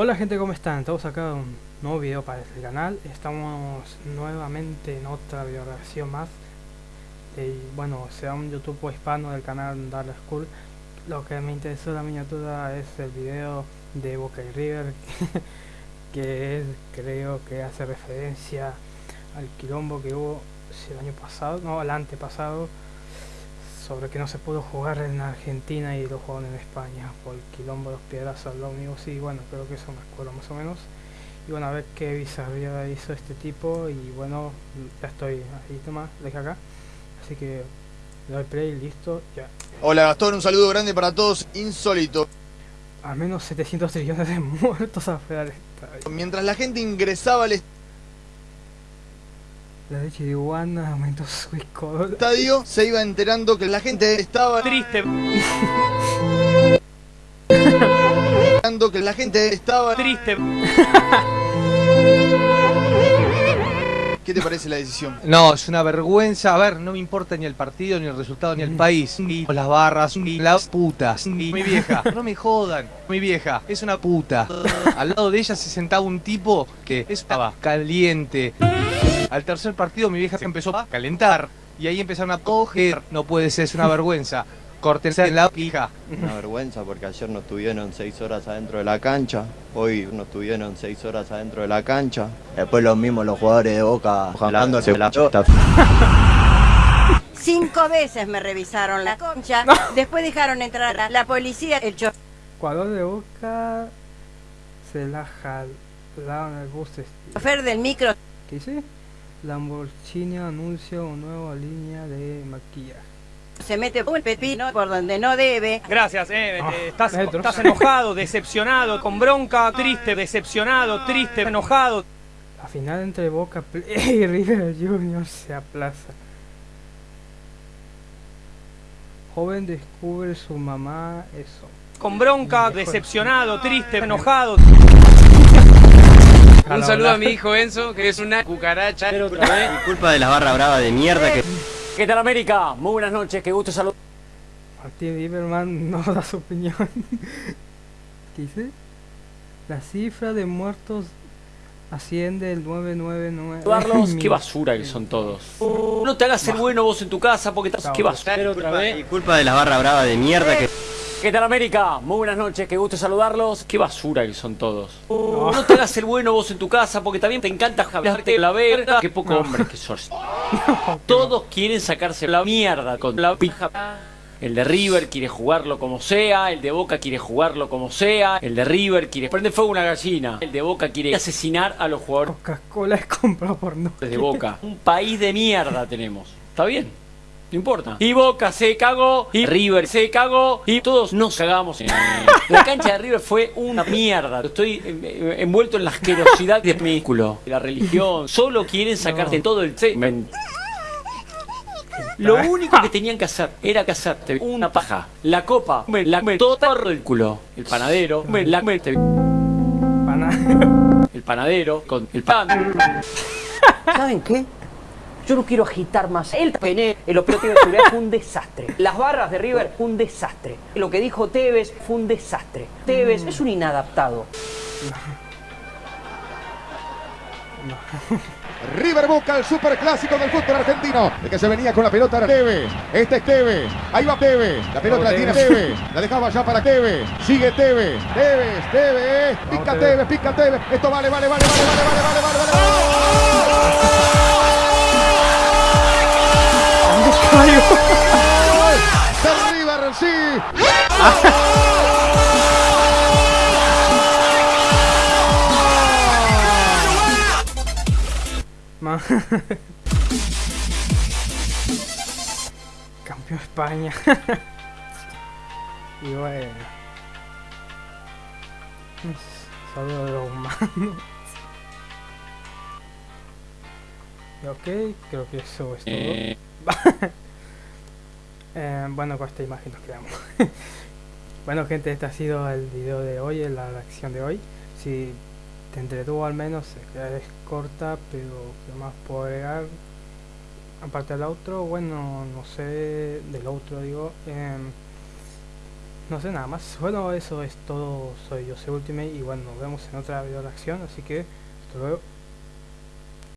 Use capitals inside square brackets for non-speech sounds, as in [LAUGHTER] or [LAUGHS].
Hola gente, ¿cómo están? Estamos acá un nuevo video para este canal. Estamos nuevamente en otra videoreacción más. Y bueno, sea un YouTube hispano del canal Dark School. Lo que me interesó la miniatura es el video de Boca y River. [LAUGHS] que creo que hace referencia al quilombo que hubo el año pasado, no, el antepasado sobre que no se pudo jugar en Argentina y lo jugaron en España por el quilombo de los piedras al ómnibus y bueno, creo que eso me acuerdo más o menos. Y bueno, a ver qué bizarría hizo este tipo y bueno, ya estoy ahí, toma, deja acá. Así que le doy play, listo, ya. Hola Gastón, un saludo grande para todos, insólito. Al menos 700 trillones de [LAUGHS] muertos afuera del estadio. Mientras la gente ingresaba al La leche de iguana aumentó su estadio estadio, se iba enterando que la gente estaba Triste, enterando que la gente estaba triste. ¿Qué te parece la decisión? No, es una vergüenza. A ver, no me importa ni el partido, ni el resultado, ni el país. Ni las barras, ni las putas. Ni mi vieja. No me jodan. Mi vieja es una puta. Al lado de ella se sentaba un tipo que estaba caliente. Al tercer partido mi vieja se empezó a calentar. Y ahí empezaron a coger. No puede ser, es una vergüenza. Córtense en la pija. Una vergüenza porque ayer nos tuvieron seis horas adentro de la cancha, hoy nos tuvieron seis horas adentro de la cancha. Después los mismos los jugadores de Boca jalándose la chota. [LAUGHS] Cinco veces me revisaron la concha, después dejaron entrar a la policía, el chofer Jugador de Boca se la jalaron el bus este. del micro ¿Qué dice? Lamborghini anuncia una nueva línea de maquillaje. se mete un pepino por donde no debe. Gracias, eh, Ah, estás, enojado, decepcionado, con bronca, triste, decepcionado, triste, enojado. La final entre Boca Play y River Junior se aplaza. Joven descubre su mamá eso. Con bronca, decepcionado, triste, enojado. Un saludo a mi hijo Enzo, que es una cucaracha. Culpa de la barra brava de mierda que... ¿Qué tal América? Muy buenas noches, qué gusto saludar. Martín Lieberman no [LAUGHS] da su opinión. ¿Qué dice? La cifra de muertos asciende el 999. Saludarlos, mil. qué basura que son todos. No te hagas el bueno vos en tu casa porque estás... Qué basura. otra vez. Culpa de la barra brava de mierda que... ¿Qué tal América? Muy buenas noches, qué gusto saludarlos. Qué basura que son todos. No te hagas el bueno vos en tu casa porque también te encanta hablarte la verga. Qué poco hombre que sos. [LAUGHS] Todos quieren sacarse la mierda con la pija. El de River quiere jugarlo como sea, el de Boca quiere jugarlo como sea, el de River quiere prender fuego a una gallina, el de Boca quiere asesinar a los jugadores Coca-Cola es comprado por no. de Boca. Un país de mierda tenemos. ¿Está bien? No importa. Y Boca se cagó, y River se cagó, y todos nos cagamos. [LAUGHS] La cancha de River fue una mierda. Estoy eh, envuelto en la asquerosidad de mi culo. La religión. Solo quieren sacarte todo el. Lo único que tenían que hacer era hacerte una paja. La copa, me la me todo el culo. El panadero, me la El panadero con el pan. [LAUGHS] ¿Saben qué? Yo no quiero agitar más. El pené, el operativo de seguridad fue un desastre. [LAUGHS] Las barras de River fue un desastre. Lo que dijo Tevez fue un desastre. Tevez es un inadaptado. [LAUGHS] River Boca, el superclásico del fútbol argentino. El que se venía con la pelota era Tevez. Este es Tevez. Ahí va Tevez. La pelota la tiene Tevez. La dejaba ya para Tevez. Sigue Tevez. Tevez, Tevez. Pica Tevez. Tevez, pica Tevez. Esto vale, vale, vale, vale, vale, vale, vale, vale, vale. Sí. Ma- Campeón España. [LAUGHS] y bueno. Saludos de los humanos. Y ok, creo que eso es todo. [LAUGHS] Eh, bueno, con esta imagen nos quedamos. [LAUGHS] bueno, gente, este ha sido el video de hoy, la reacción de hoy. Si te entretuvo al menos, es corta, pero ¿qué más puedo agregar? Aparte del outro, bueno, no sé, del outro digo, em, no sé nada más. Bueno, eso es todo. Soy yo, soy Ultimate y bueno, nos vemos en otra video reacción. Así que hasta luego.